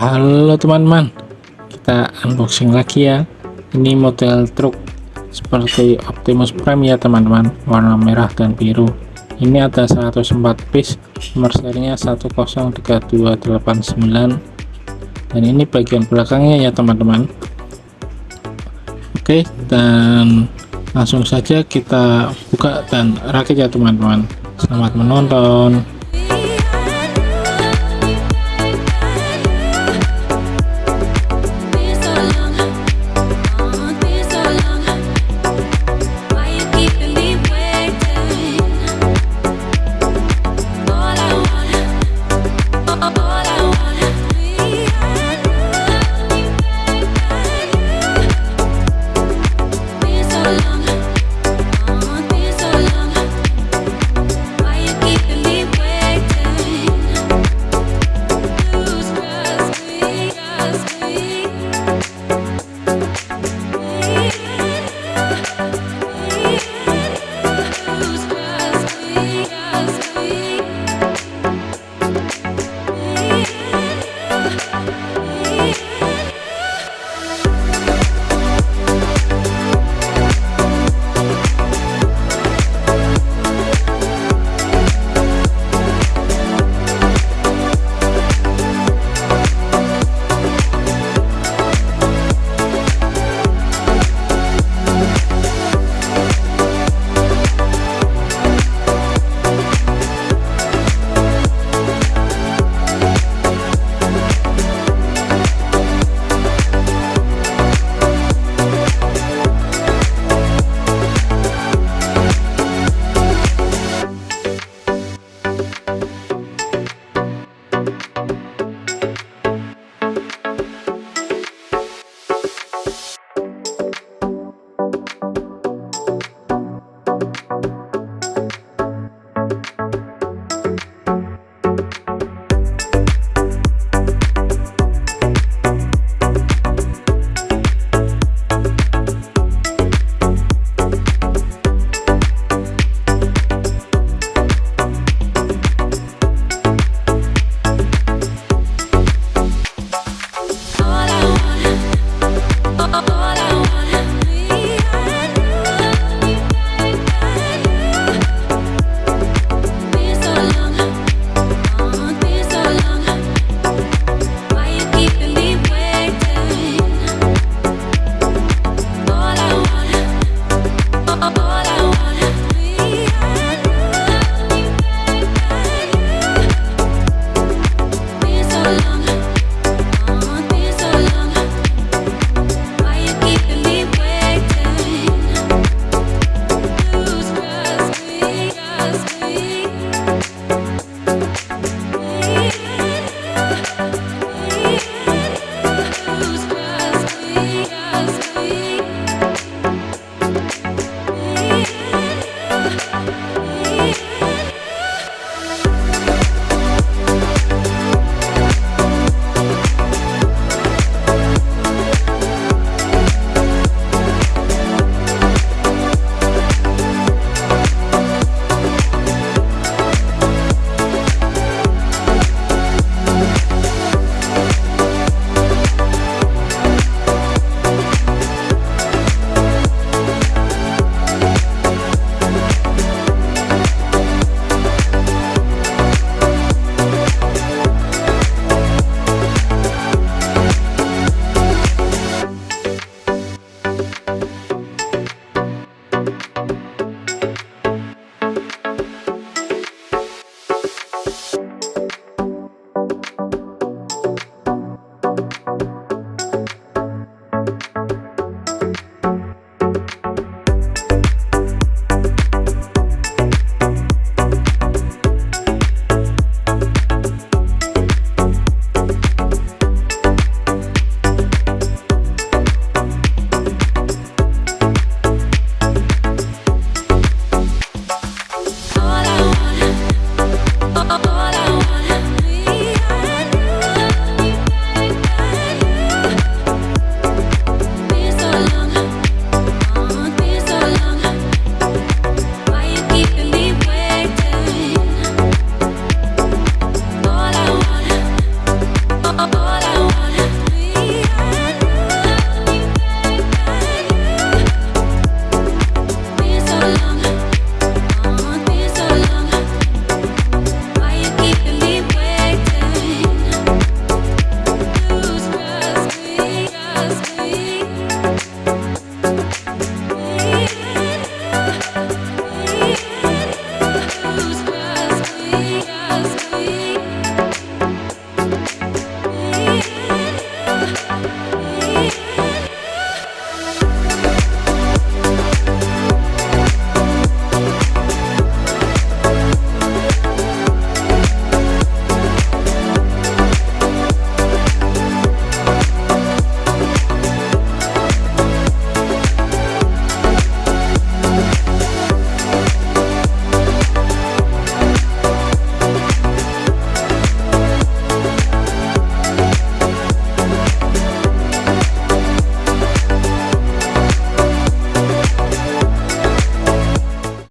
Halo teman-teman kita unboxing lagi ya. Ini model truk seperti Optimus Prime ya teman-teman. Warna merah dan biru. Ini ada 104 piece nomor serinya sembilan. Dan ini bagian belakangnya ya teman-teman. Oke dan langsung saja kita buka dan rakit ya teman-teman. Selamat menonton.